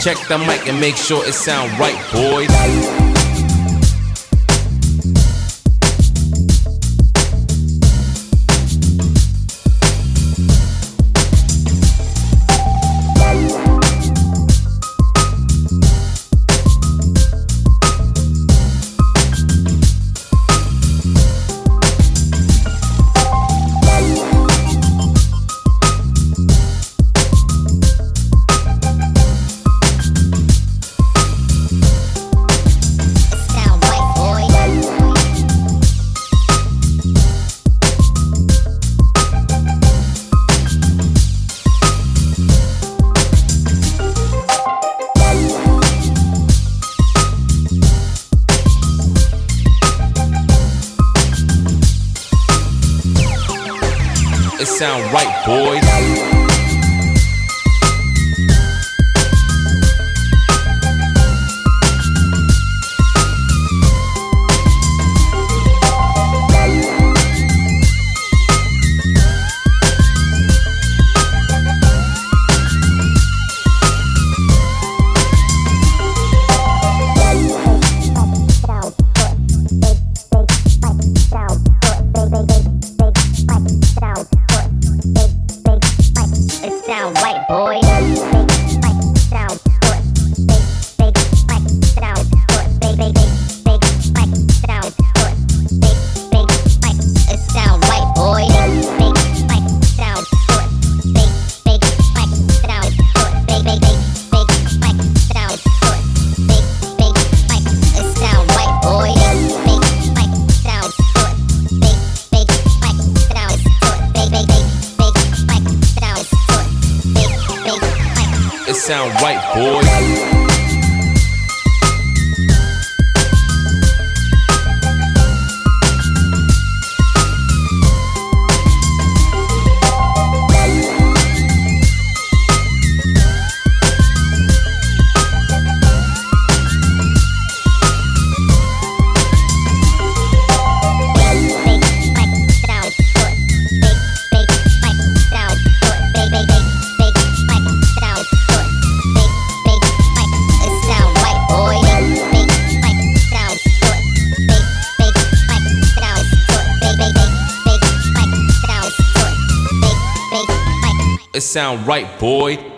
Check the mic and make sure it sound right, boys. Sound right, boys. Sound right, boy.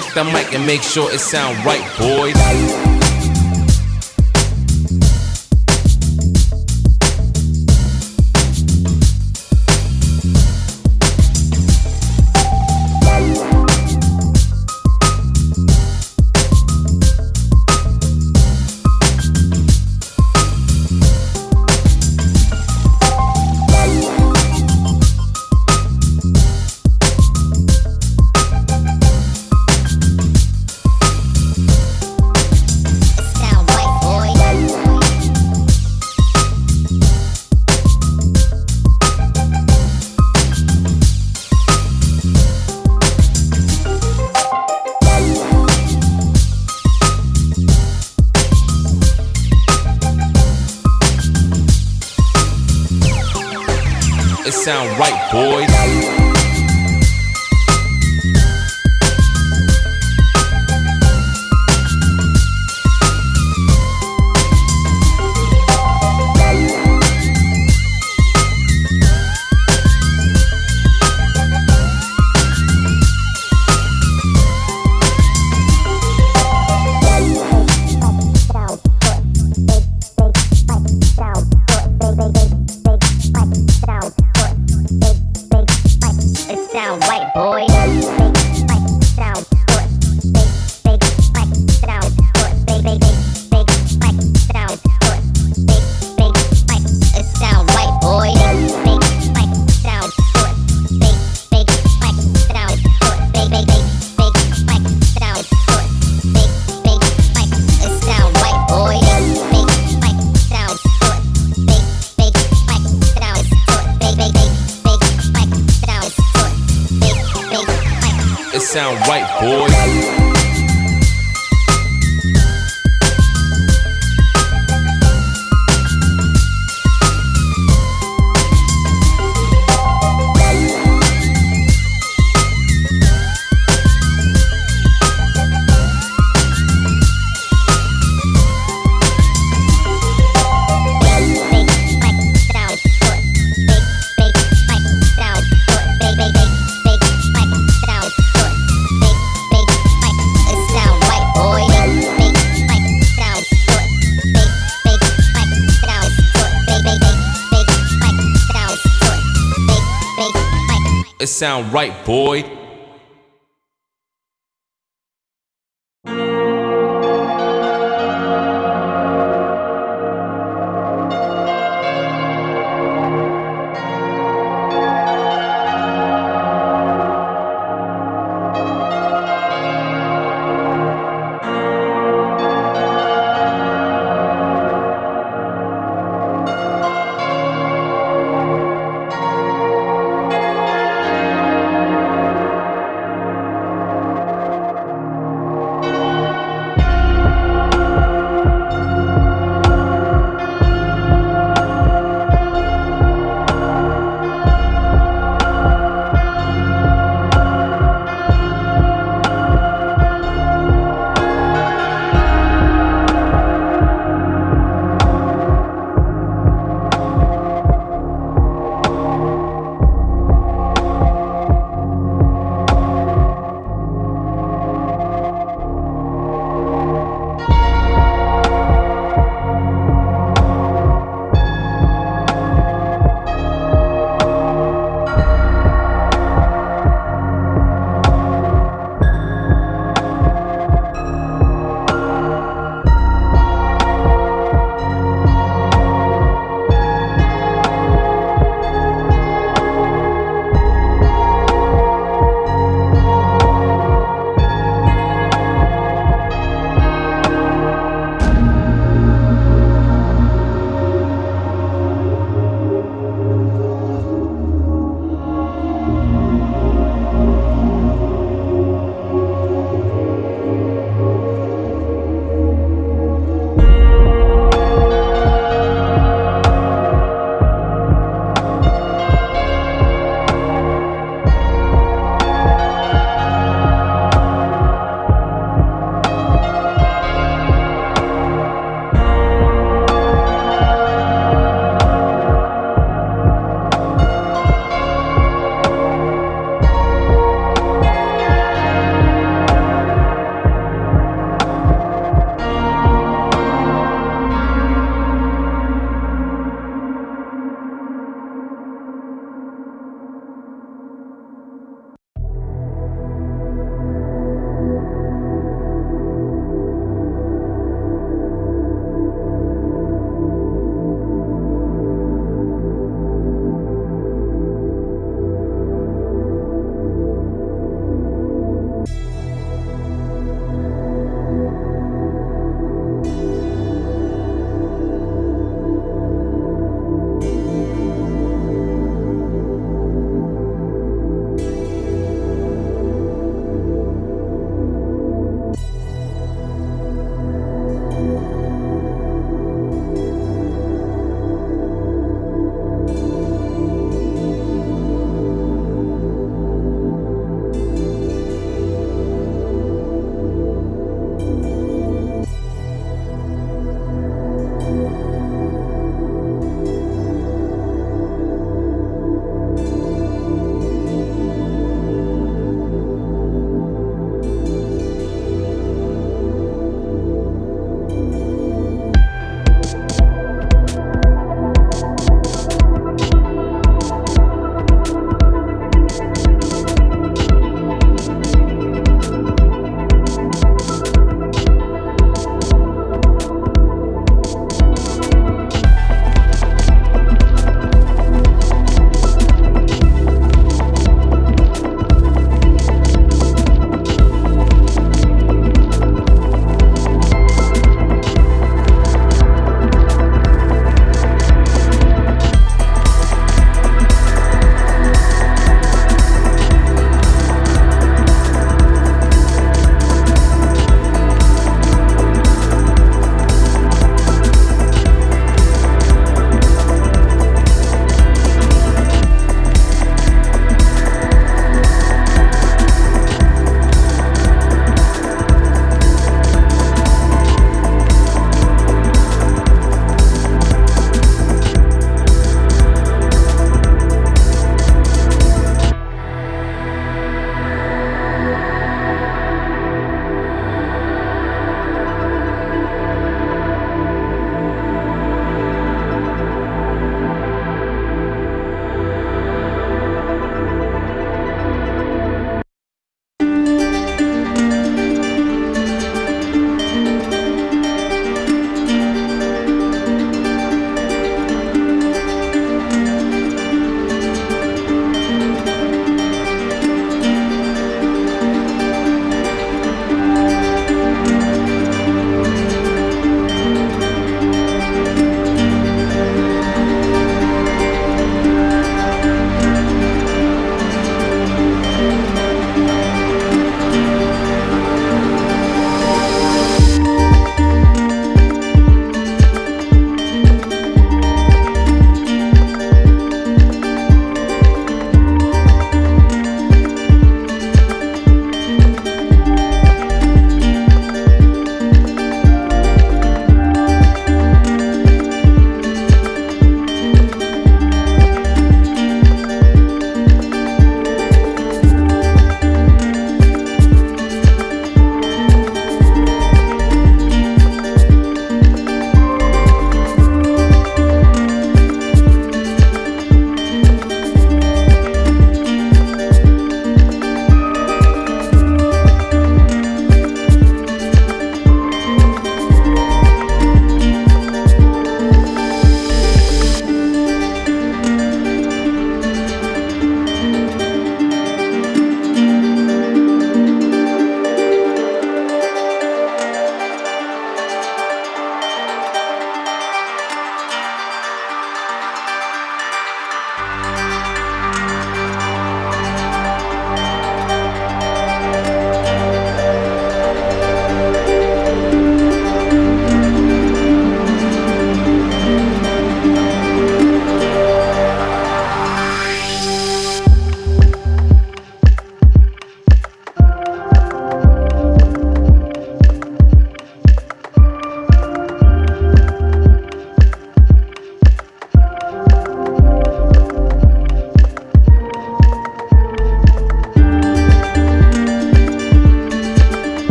check the mic and make sure it sound right, boys. down right, boys. down right, boy. white boy. sound right, boy.